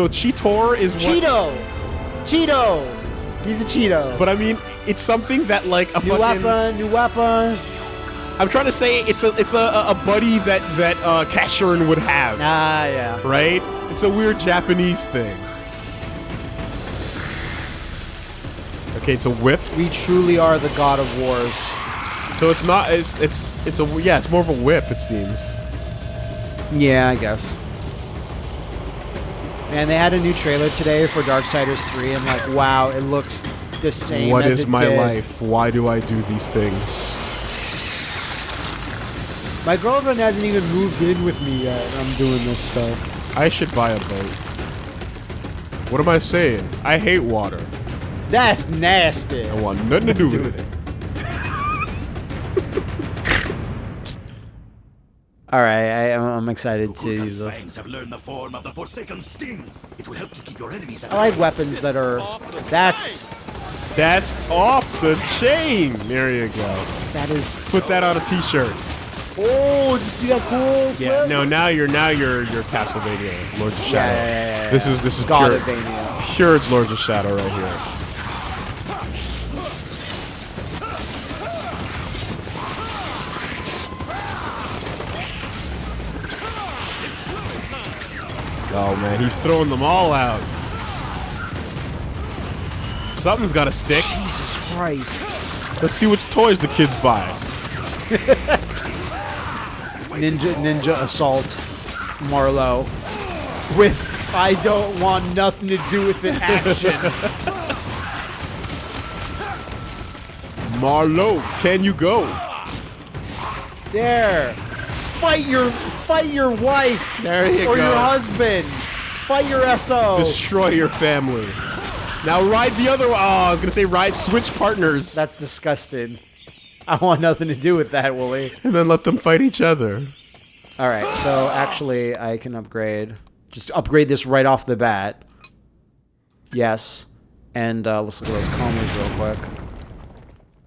No, Cheetor is what. Cheeto! Cheeto! He's a Cheeto. But I mean, it's something that like a new fucking. weapon, new weapon. I'm trying to say it's a it's a, a buddy that that uh, Casherin would have, Ah, yeah. right? It's a weird Japanese thing. Okay, it's a whip. We truly are the god of wars. So it's not. It's it's it's a yeah. It's more of a whip. It seems. Yeah, I guess. And they had a new trailer today for Darksiders 3, and like, wow, it looks the same. What is my did. life? Why do I do these things? My girlfriend hasn't even moved in with me yet. and I'm doing this stuff. I should buy a boat. What am I saying? I hate water. That's nasty. I want nothing to do with it. All right, I, I'm I'm excited to Kulkan's use this. have learned the form of the Forsaken Sting. It will help to keep your enemies I like weapons that are. That's That's off the chain. There you go. that is. Put that on a T-shirt. Oh, did you see that cool? Yeah. flip? No, now you're now you're you're Castlevania, Lords of Shadow. yeah, yeah, yeah, This is this is God pure, Vania. pure Lords of Shadow right here. Oh man, he's throwing them all out. Something's got to stick. Jesus Christ. Let's see which toys the kids buy. Ninja Ninja Assault Marlow with I don't want nothing to do with it action. Marlow, can you go? there. Fight your fight your wife There you or go. your husband. Fight your SO. Destroy your family. Now ride the other. Oh, I was gonna say ride switch partners, That's disgusting. I want nothing to do with that, Wooly. and then let them fight each other. All right, so actually, I can upgrade. Just upgrade this right off the bat. Yes, and uh, let's look at those combos real quick.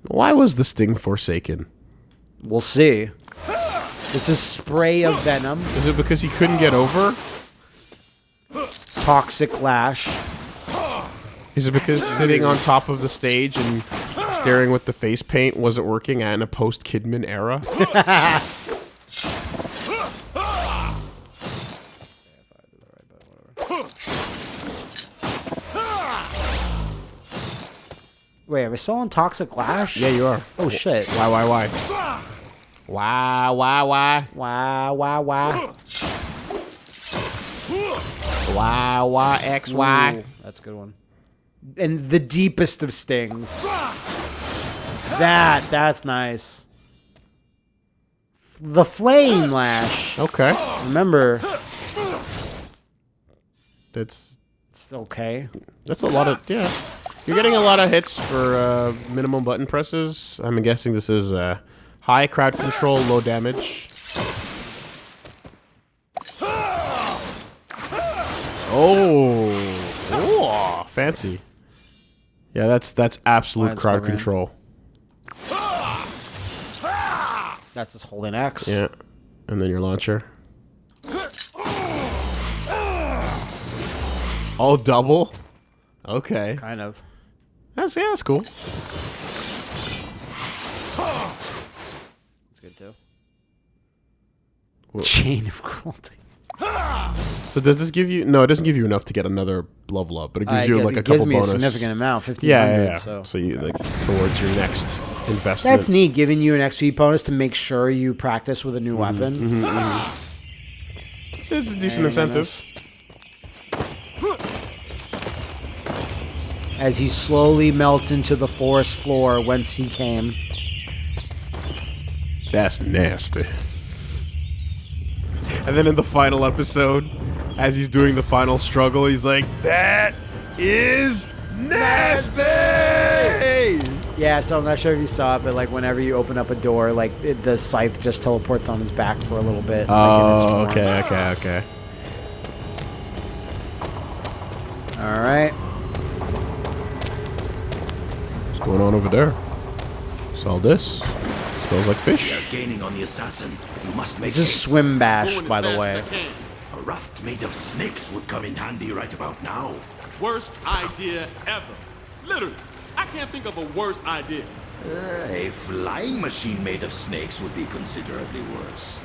Why was the sting forsaken? We'll see. This is spray of venom, Is it because he couldn't get over? toxic lash. Is it because sitting on top of the stage and staring with the face paint wasn't working in a post Kidman era? Wait, am I still on toxic lash? yeah, you are. Oh shit! Why? Why? Why? Why? Why? Why? Wow! Wow! Wow! Why? Why? X? Y? Ooh, that's a good one. And the deepest of stings. That that's nice. The flame lash. Okay. Remember, That's it's okay. that's a lot of yeah. You're getting a lot of hits for uh, minimum button presses. I'm guessing this is uh, high crowd control, low damage. Oh, oh, fancy. Yeah, that's that's absolute Mine's crowd control. That's just holding X. Yeah, and then your launcher. Oh, double. Okay, Kind of. that's yeah, that's cool. It's good too. Wha- Chain of cruelty. So does this give you? No, it doesn't give you enough to get another level up, but it gives Uh, you it like a it gives couple me bonus. a significant amount, fifteen yeah, yeah, yeah. So So you like towards your next investment. that's neat, giving you an XP bonus to make sure you practice with a new Mm-hmm, weapon. It's a decent Very incentive. As he slowly melts into the forest floor whence he came. That's nasty. And then in the final episode, as he's doing the final struggle, he's like, "That is nasty." Yeah, so I'm not sure if you saw it, but like whenever you open up a door, like it, the scythe just teleports on his back for a little bit. like, Oh, form. okay, okay, okay. All right. What's going on over there? Saw this. Smells like fish. Gaining on the assassin. You must make This is haste. swim bash, by the way. A raft made of snakes would come in handy right about now. Worst idea ever. Literally. I can't think of a worse idea. Uh, a flying machine made of snakes would be considerably worse.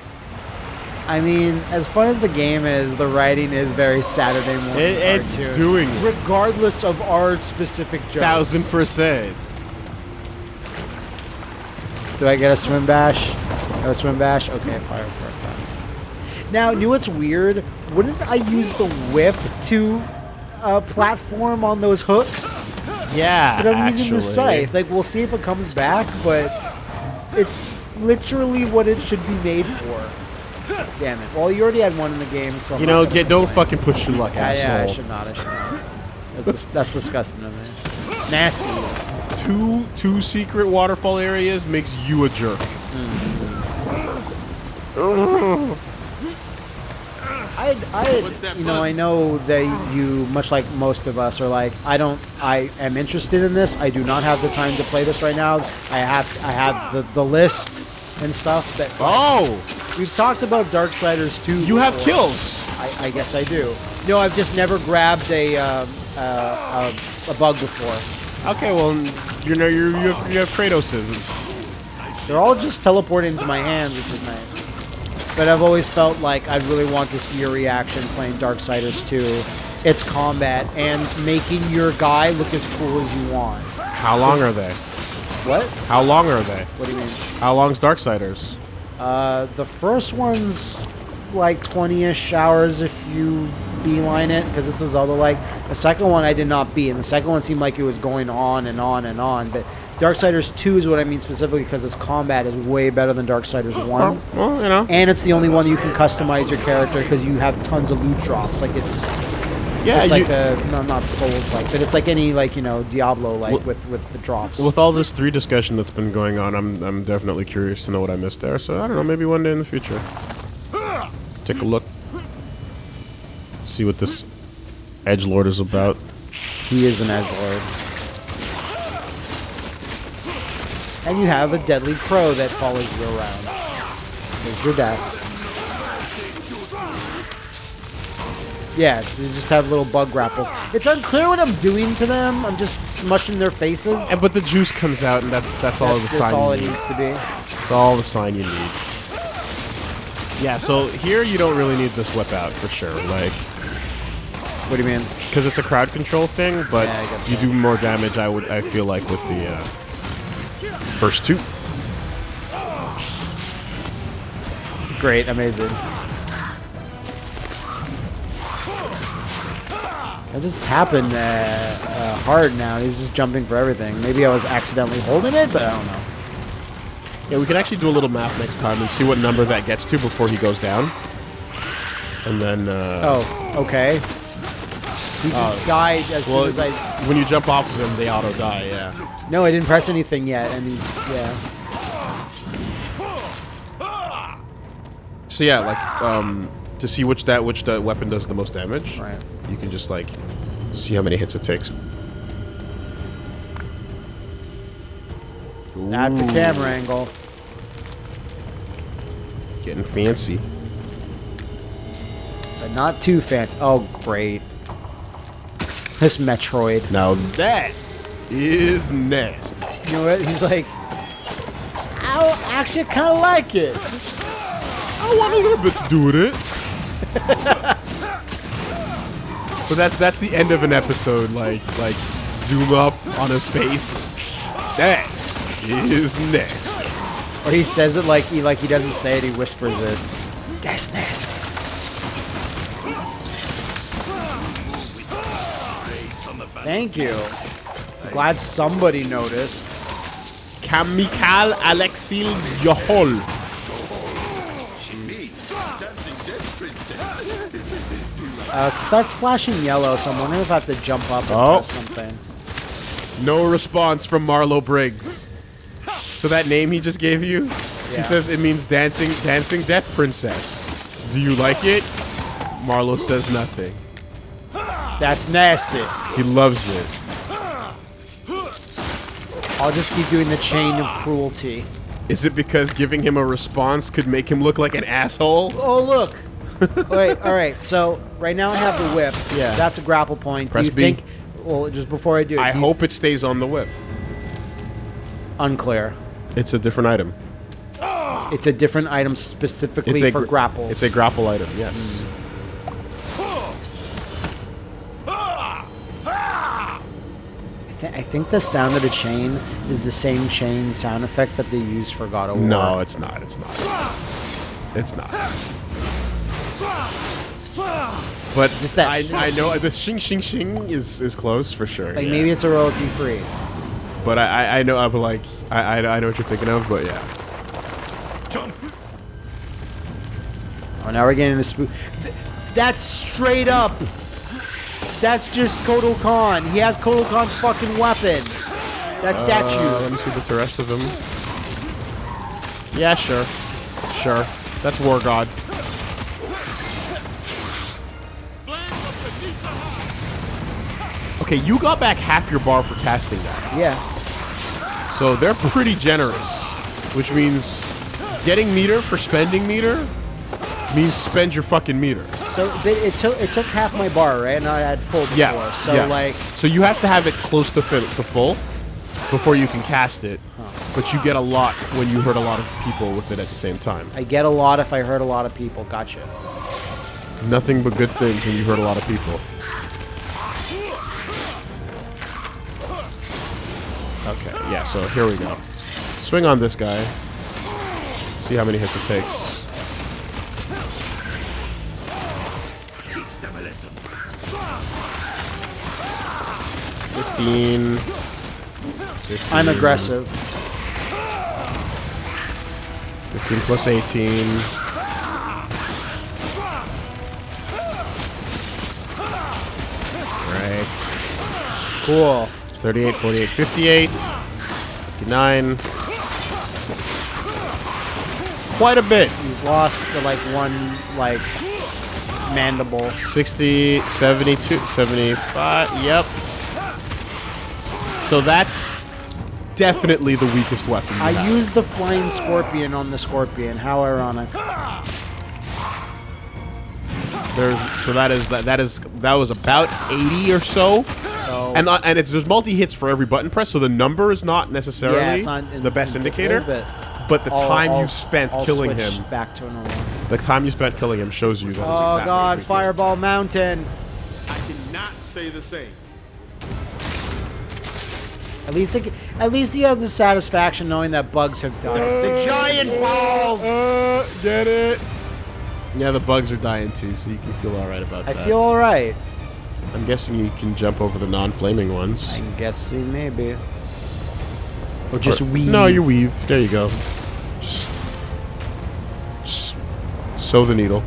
I mean, as fun as the game is, the writing is very Saturday morning. It, it's cartoon. doing it. regardless of our specific jokes. Thousand percent. Do I get a swim bash? No swim bash? Okay, fire for fire. Now, you know what's weird? Wouldn't I use the whip to uh, platform on those hooks? Yeah, But I'm using the scythe. Like, we'll see if it comes back, but it's literally what it should be made for. Damn it. Well, you already had one in the game, so I'm You know, get, don't fucking push your luck, Yeah, yeah, I asshole. should not. I should not. That's, that's disgusting of me. Nasty. Two two secret waterfall areas makes you a jerk. I, I, you know. I know that you, much like most of us, are like, I don't, I am interested in this. I do not have the time to play this right now. I have, I have the, the list and stuff that Oh, we've talked about Darksiders 2. you have before. kills. I, I guess I do. No, I've just never grabbed a, um, uh, a, a bug before. Okay, well, you know you you have, you have Kratoses. They're all just teleporting into my hands, which is nice. But I've always felt like I really want to see your reaction playing Darksiders 2, its combat, and making your guy look as cool as you want. How long are they? What? How long are they? What do you mean? How long's Darksiders? Uh, the first one's like 20-ish hours if you beeline it, because it's a Zelda-like. The second one I did not beat, and the second one seemed like it was going on and on and on. But Darksiders 2 is what I mean specifically because its combat is way better than Darksiders 1. Well, well, you know. And it's the only one you can customize your character because you have tons of loot drops. Like it's, Yeah, it's like a no, not Souls like, but it's like any like you know Diablo like Wh- with with the drops. with all this three discussion that's been going on, I'm I'm definitely curious to know what I missed there. So I don't know, maybe one day in the future, take a look, see what this edge lord is about. he is an edge lord. And you have a deadly crow that follows you around. There's your death. Yes, you just have little bug grapples. It's unclear what I'm doing to them. I'm just smushing their faces. And but the juice comes out, and that's that's all That's, the that's all you it needs to be. It's all the sign you need. Yeah, so here you don't really need this whip out for sure, like What do you mean? because it's a crowd control thing. But Yeah, I you so. do more damage. I would I feel like with the uh, first two. Great, amazing. I'm just tapping uh, uh, hard now. He's just jumping for everything. Maybe I was accidentally holding it, but I don't know. Yeah, we can actually do a little math next time and see what number that gets to before he goes down. And then, uh, Oh, okay. He just died as well, soon as I. when you jump off of him, they auto die. Yeah. No, I didn't press anything yet, and he, yeah. So yeah, like um, to see which that which the weapon does the most damage. Right. You can just like see how many hits it takes. That's a camera angle. Getting fancy. But not too fancy. Oh, great. This Metroid. Now that is nasty. You know what? He's like, I actually kind of like it. I want a little bit to do with it. but that's that's the end of an episode. Like like zoom up on his face. That is nasty. Or he says it like he like he doesn't say it. He whispers it. That's nasty. Thank you. Glad somebody noticed. Kamikal Alexil Yohol. Uh, starts flashing yellow, so I'm wondering if I have to jump up and Oh. something. No response from Marlow Briggs. So that name he just gave you, Yeah. he says it means dancing, dancing death princess. Do you like it? Marlow says nothing. That's nasty. He loves it. I'll just keep doing the chain of cruelty. Is it because giving him a response could make him look like an asshole? Oh look, Wait, all right. So right now I have the whip. Yeah. That's a grapple point. Press do you B. think? Well, just before I do, I do hope it stays on the whip. unclear. It's a different item. It's a different item specifically for gr- grapples. It's a grapple item. Yes. I, thi- I think the sound of the chain is the same chain sound effect that they use for God of War. No, it's not. It's not. It's not. But Just that I, I know the shing shing shing is is close for sure. like yeah. maybe it's a royalty free. But I I, I know I'm like I, I I know what you're thinking of. But yeah. Oh, now we're getting into spook. Th- that's straight up. That's just Kotal Khan. He has Kotal Khan's fucking weapon. That Uh, statue. let me see the rest of him. Yeah, sure, sure. That's War God. Okay, you got back half your bar for casting that. yeah. So they're pretty generous, which means getting meter for spending meter means spend your fucking meter. So it took it took half my bar, right? And I had full before. Yeah. So yeah. like so you have to have it close to to full before you can cast it, but you get a lot when you hurt a lot of people with it at the same time. I get a lot if I hurt a lot of people. Gotcha. Nothing but good things when you hurt a lot of people. Okay, yeah, so here we go. Swing on this guy. See how many hits it takes. 15. 15 I'm aggressive. 15 plus 18. Right. Cool. 38, 48, 58, 59. Quite a bit. He's lost to like one like mandible. 60, 72, 75. Yep. So that's definitely the weakest weapon. I have. used the flying scorpion on the scorpion. How ironic. There's so that is that that is that was about 80 or so. So And uh, and it's there's multi hits for every button press, so the number is not necessarily yeah, it's not in- the best in- indicator. but But the I'll- time I'll- you spent I'll killing switch him, back to normal. the time you spent killing him shows you that. is Oh exactly God. Fireball Mountain. I cannot say the same. At least, it, at least you have the satisfaction knowing that bugs have died. the giant balls. Uh, get it? Yeah, the bugs are dying too, so you can feel all right about I that. I feel all right. I'm guessing you can jump over the non-flaming ones. I'm guessing maybe. Or just Or- weave. No, you weave. There you go. Just, just sew the needle.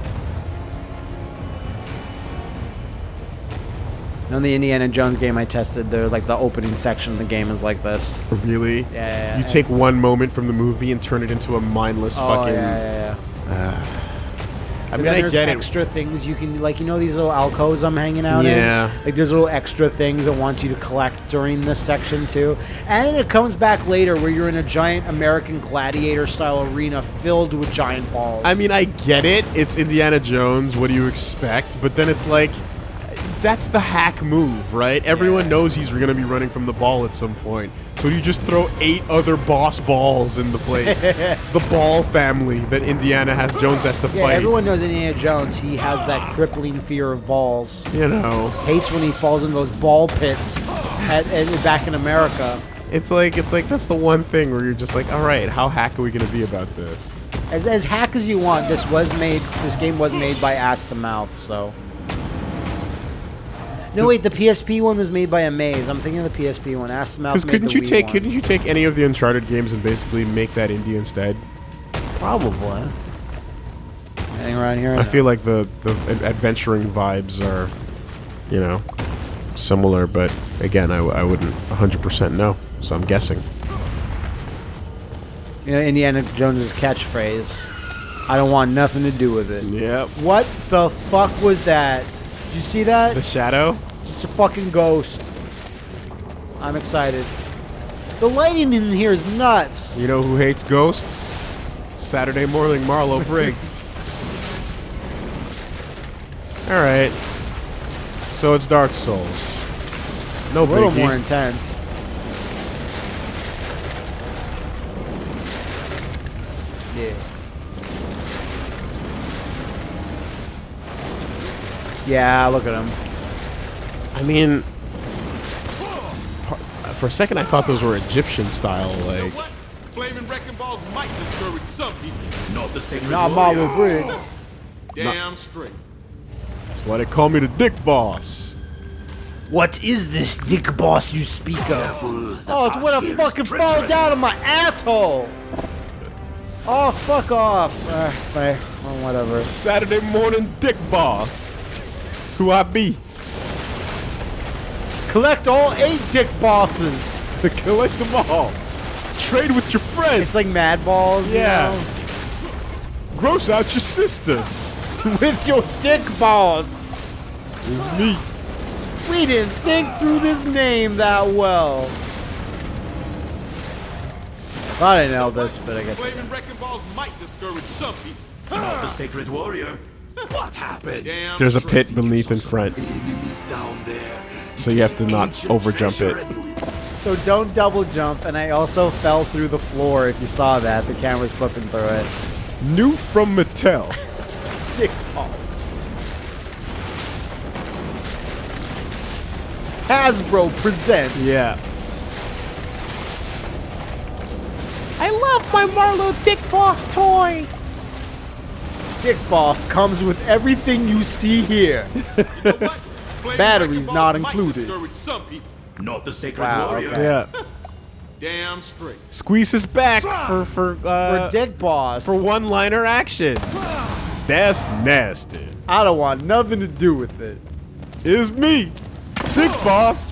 You know, the Indiana Jones game I tested, the like the opening section of the game is like this. Really? Yeah, yeah, You take one moment from the movie and turn it into a mindless Oh fucking. yeah, yeah, yeah. I But mean, then I there's get it. extra things you can like. You know these little alcoves I'm hanging out Yeah. in. Like there's little extra things it wants you to collect during this section too, and it comes back later where you're in a giant American gladiator style arena filled with giant balls. I mean, I get it. It's Indiana Jones. What do you expect? But then it's like, that's the hack move, right? Everyone Yeah. knows he's going to be running from the ball at some point. So you just throw eight other boss balls in the plate. the ball family that Indiana has, Jones has to yeah, fight. everyone knows Indiana Jones. He has that crippling fear of balls. you know, Hates when he falls in those ball pits at, at, back in America. it's like it's like that's the one thing where you're just like, all right, how hack are we going to be about this? As, as hack as you want, this was made. This game was made by ass to mouth. So. No wait, the PSP one was made by Amaze. I'm thinking of the PSP one. Ask to mouth. Because couldn't the you Wii take one. couldn't you take any of the Uncharted games and basically make that indie instead? Probably. Anything around here? I feel like the the adventuring vibes are, you know, similar, but again, I, I wouldn't 100% know. So I'm guessing. You know, Indiana Jones's catchphrase. I don't want nothing to do with it. Yep. What the fuck was that? Did you see that? The shadow. It's a fucking ghost. I'm excited. The lighting in here is nuts. You know who hates ghosts? Saturday morning Marlow Briggs. All right. So it's Dark Souls. No A little biggie. more intense. Yeah, look at him. I mean, for a second I thought those were Egyptian style, like. Flaming wrecking balls might discourage some people. Not the sacred Not warrior. Marlow Briggs. Damn straight. That's why they call me the Dick Boss. What is this dick boss you speak of? Careful, Oh, it's path when I here is fucking fall down on my asshole. Oh, fuck off. Uh, fine. Whatever. Saturday morning Dick Boss. That's who I be. Collect all eight dick bosses. Collect them all. Trade with your friends. It's like Mad Balls, you Yeah. know? Gross out your sister. With your dick balls. It's me. We didn't think through this name that well. I thought I nailed this, but I guess I Flaming wrecking balls might discourage some people. Not the sacred warrior. What happened? Damn There's a pit beneath in front. Down there. So you have to not Ancient overjump treasure it. So don't double jump, and I also fell through the floor. If you saw that, the camera's clipping through it. New from Mattel. Dick balls. Hasbro presents. Yeah. I love my Marlow Dick Boss toy. Dick Boss comes with everything you see here. You know Batteries wrecking not included. discourage some people. Not the sacred Wow, warrior. okay. Yeah. Damn straight. Squeeze his back for for uh, For Dick Boss. for one-liner action. That's nasty. I don't want nothing to do with it. It's me, Dick Boss.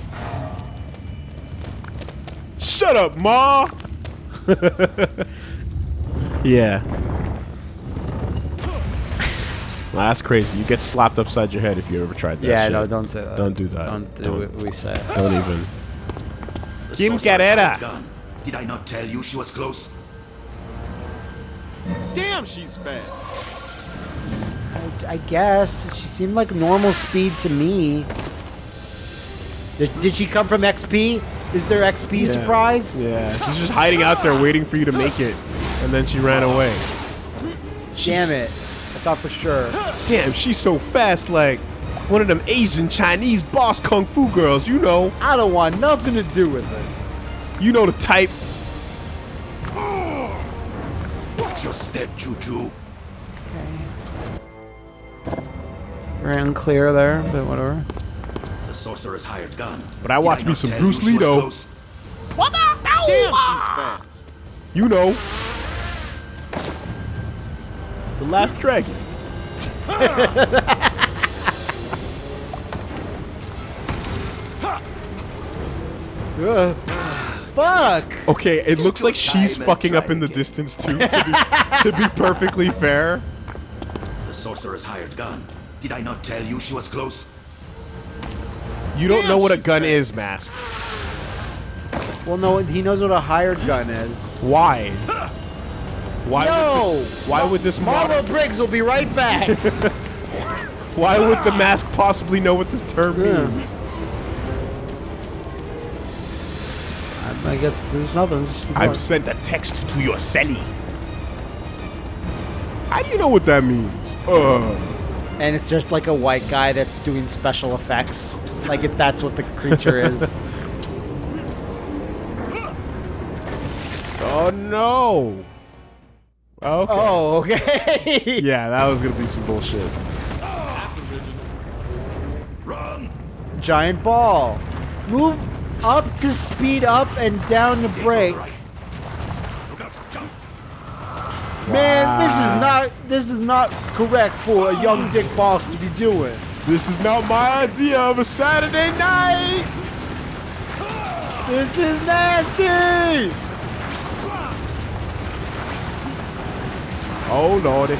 Shut up, Ma. yeah. Well, that's crazy. You get slapped upside your head if you ever tried that. yeah, shit. no, don't say that. Don't do that. Don't do Don't. what we say. Don't even. The Kim Carrera. Did I not tell you she was close? Damn, she's fast. I, I guess she seemed like normal speed to me. Did, did she come from XP? Is there XP Yeah. surprise? Yeah, she's just hiding out there waiting for you to make it, and then she ran away. Damn it! I thought for sure. Damn, she's so fast, like one of them Asian Chinese boss kung fu girls. You know, I don't want nothing to do with it. you know the type. Watch your step, Choo-Choo. Very unclear there, but whatever. The sorcerer's hired gun. But I Did watched me some Bruce you she Lee, was though. Damn, she's fast. You know, the Last Dragon. Ugh. Fuck! Okay, it looks like she's time and fucking up in the distance too. To be, to be perfectly fair, The sorcerer's hired gun. Did I not tell you she was close? you don't Damn, know what a gun fast. is, Mask. Well, no, he knows what a hired gun is. Why? Why No! would this? Why would this Marlow? Briggs will be right back. Why would the mask possibly know what this term Yeah. means? I guess there's nothing. I've going. sent a text to your celly. How do you know what that means? Uh, and it's just like a white guy that's doing special effects. Like if that's what the creature is. oh no. Oh, okay. Oh, okay. Yeah, that was gonna be some bullshit. That's original. Run! Giant ball. Move up to speed up and down to brake. Right. Look! Man, this is not this is not correct for a young dick boss to be doing. This is not my idea of a Saturday night. This is nasty. Oh lordy.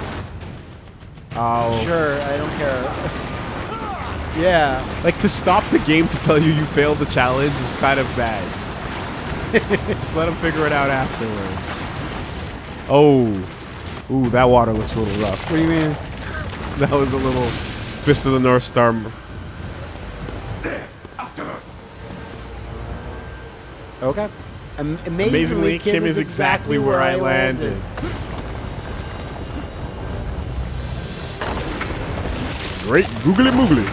Oh. Sure, I don't care. yeah. Like to stop the game to tell you you failed the challenge is kind of bad. Just let them figure it out afterwards. Oh. Ooh, that water looks a little rough. What do you mean? That was a little Fist of the North Star. Okay. Am- amazingly, Amazingly, Kim is exactly where I landed. Great googly moogly.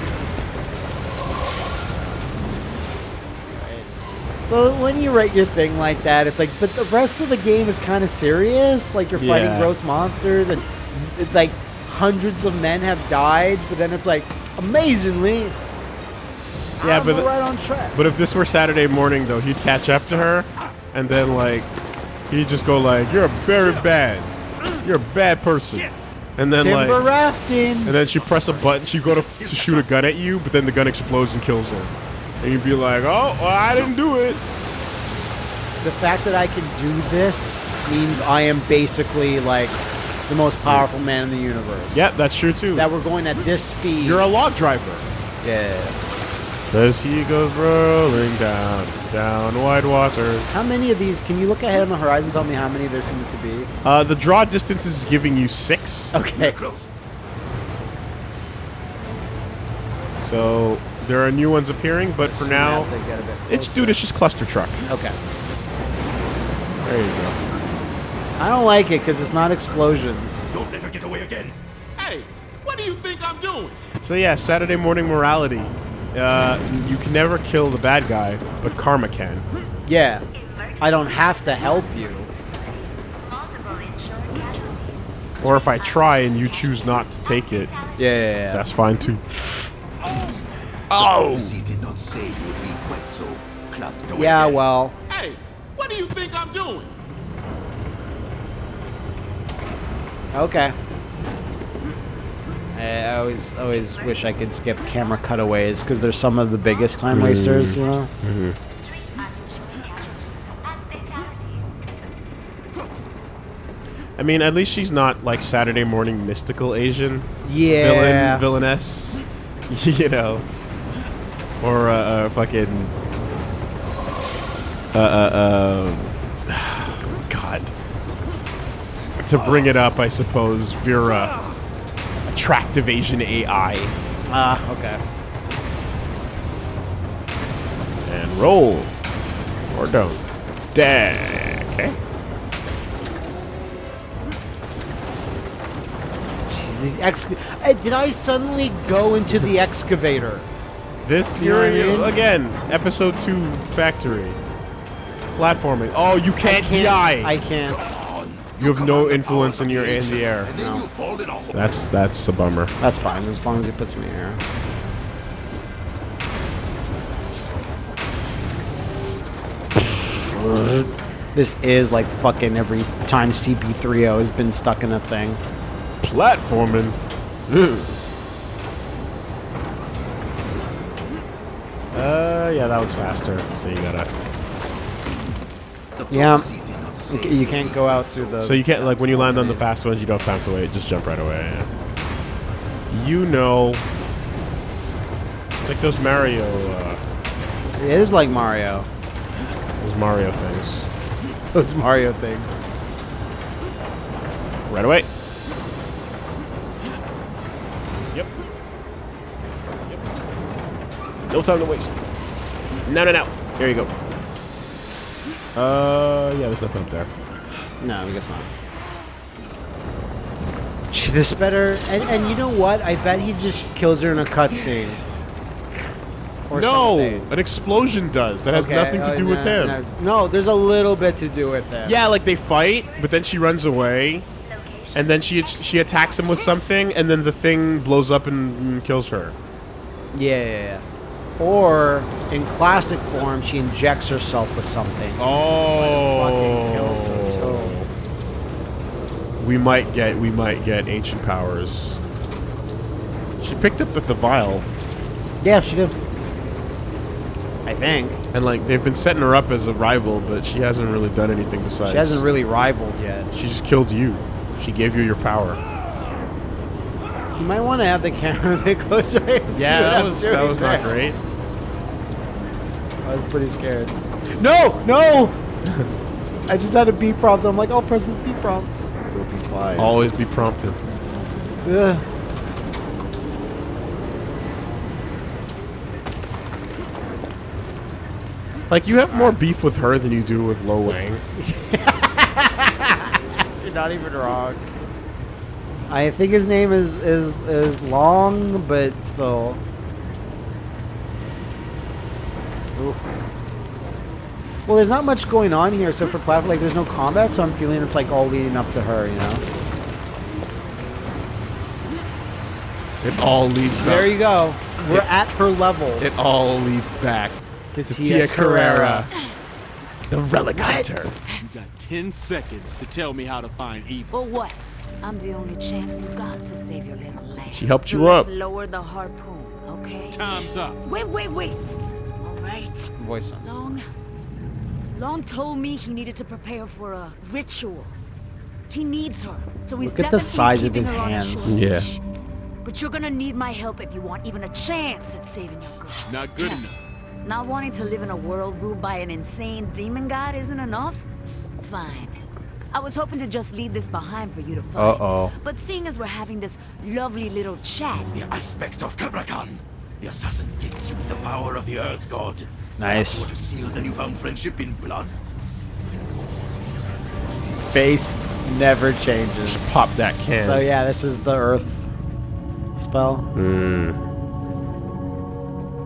So when you write your thing like that, it's like, but the rest of the game is kind of serious. Like you're fighting Yeah. gross monsters, and it's like hundreds of men have died. But then it's like, amazingly, Yeah, I'm but right on track. But if this were Saturday morning, though, he'd catch up to her, and then like he'd just go like, "You're a very bad. You're a bad person." And then Timber like, rafting. and then she press a button. She go to to shoot a gun at you, but then the gun explodes and kills her. And you'd be like, "Oh, well, I didn't do it." the fact that I can do this means I am basically like the most powerful man in the universe. Yeah, that's true too. That we're going at this speed. You're a log driver. yeah. As he goes rolling down, down wide waters. How many of these? Can you look ahead on the horizon? Tell me how many there seems to be. Uh, the draw distance is giving you six. Okay. Close. So there are new ones appearing, but for now, have to get a bit it's dude, it's just Clustertruck. Okay. There you go. I don't like it because it's not explosions. Don't let her get away again. Hey, what do you think I'm doing? So yeah, Saturday morning morality. Uh, you can never kill the bad guy, but karma can. Yeah. I don't have to help you. Or if I try and you choose not to take it, Yeah. yeah, yeah. that's fine too. Oh! Did not say you would be quite so clapped away yeah. Well. Hey, what do you think I'm doing? Okay. I always always wish I could skip camera cutaways because they're some of the biggest time wasters. You know. I mean, at least she's not like Saturday morning mystical Asian Yeah. villain, villainess, you know, or uh, uh fucking uh uh uh God. To bring it up, I suppose Vera, attractive Asian AI, Ah. okay. and roll or don't. Da- okay. These ex- Uh, did I suddenly go into the excavator? This You know again, episode two factory. Platforming. Oh, you can't, die. I can't. You have no influence in your in the air. And then you fall in a hole. That's that's a bummer. That's fine as long as he puts me here. This is like fucking every time CP3O has been stuck in a thing. Platforming. Ugh. Uh, yeah, that one's faster. So you gotta. Yeah. Prophecy did not You say ca- You can't go out through the. So you can't like when you land on the fast ones, you don't have time to wait. Just jump right away. You know. It's like those Mario, uh, It is like Mario. those Mario things. Those Mario things. Right away. Yep. Yep. No time to waste. No, no, no. There you go. Uh, yeah, there's nothing up there. No, I guess not. This better. And, and you know what? I bet he just kills her in a cutscene. Or no, something. an explosion does. That has Okay, nothing to oh, do with him. No, no, there's a little bit to do with him. Yeah, like they fight, but then she runs away, and then she she attacks him with something, and then the thing blows up and, and kills her. Yeah, yeah, yeah. Or in classic form, she injects herself with something. Oh fucking kills her too. We might get we might get ancient powers. She picked up the, the vial, Yeah, she did. I think and like they've been setting her up as a rival, but she hasn't really done anything besides. she hasn't really rivaled yet. She just killed you. She gave you your power. You might want to have the camera a bit closer. Yeah, that was that was not great. I was pretty scared. No! No! I just had a B prompt. I'm like, I'll press this B prompt. It'll be fine. Always be prompted. Ugh. Like, you have more beef with her than you do with Lo Wang. You're not even wrong. I think his name is, is, is Long, but still. Ooh. Well, there's not much going on here, so for platform, like, there's no combat, so I'm feeling it's like all leading up to her, you know. It all leads There up. you go. We're at her level. It all leads back To to Tia Tia Carrere, the relic hunter. You got 10 seconds to tell me how to find evil. For what? I'm the only chance you got to save your little lamb. She helped so you let's up. lower the harpoon, okay? Time's up. Wait, wait, wait. All right. Voice sounds. Long. Long told me he needed to prepare for a ritual. He needs her, so he's Look at the definitely size of keeping his her on hands. short Yeah. leash. But you're gonna need my help if you want even a chance at saving your girl. Not good enough. Not wanting to live in a world ruled by an insane demon god isn't enough? Fine. I was hoping to just leave this behind for you to find. Uh-oh. But seeing as we're having this lovely little chat, The aspect of Cabrakan. The assassin gifts you with the power of the Earth God. Nice. Want to seal the newfound friendship in blood? Face never changes. Just pop that can. So yeah, this is the Earth spell. Hmm.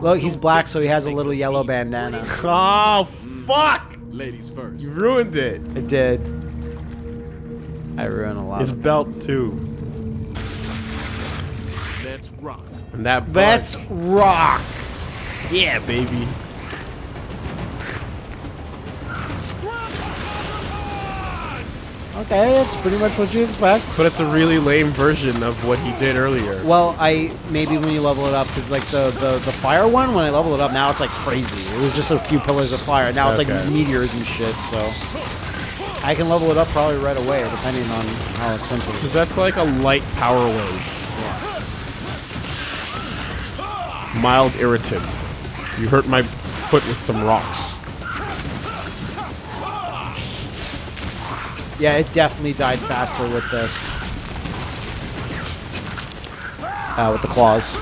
Look, he's black, so he has a little yellow bandana. Oh fuck! Ladies first. You ruined it. It did. I ruined a lot. His of belt too. That. bug. Let's rock. yeah, baby. Okay, that's pretty much what you expect. But it's a really lame version of what he did earlier. Well, I maybe when you level it up, because like the, the the fire one, when I level it up, now it's like crazy. It was just a few pillars of fire. Now it's like meteors and shit. So I can level it up probably right away, depending on how expensive it is. Because that's like a light power wave. Mild irritant. You hurt my foot with some rocks. Yeah, it definitely died faster with this. Uh, with the claws.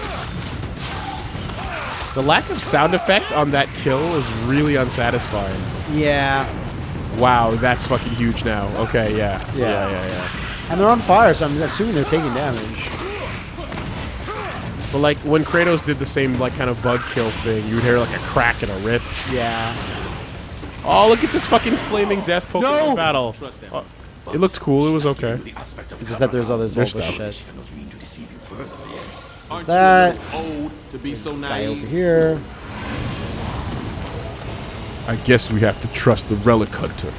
The lack of sound effect on that kill is really unsatisfying. Yeah, Wow, that's fucking huge now. Okay, yeah. Yeah. Yeah, yeah, yeah. and they're on fire, so I'm assuming they're taking damage. But like when Kratos did the same like kind of bug kill thing, you'd hear like a crack and a rip. Yeah. Oh, look at this fucking flaming death Pokemon No! battle. Oh, it looked cool. It was okay. The aspect of It's just that there's others There's over stuff. shit. cannot mean to deceive you further, yes. Aren't that- you old to be so Guy over here. I guess we have to trust the Relic Hunter.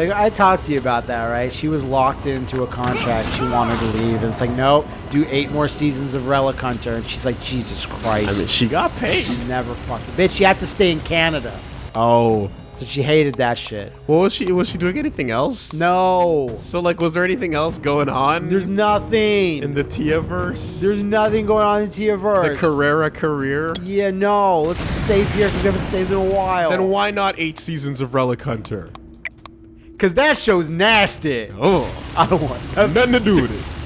Like I talked to you about that, right? She was locked into a contract. She wanted to leave, and it's like, no, do eight more seasons of Relic Hunter, and she's like, Jesus Christ, I mean, she got paid. She never fucking bitch. You have to stay in Canada, Oh, so she hated that shit. what was she? Was she doing anything else? No, So like, was there anything else going on there's nothing. in the Tia verse? there's nothing going on in the verse. Carrere career. Yeah, no. Let's save here because we haven't saved in a while. Then why not eight seasons of Relic Hunter? Because that show's nasty. Oh, I don't want. nothing to do with it.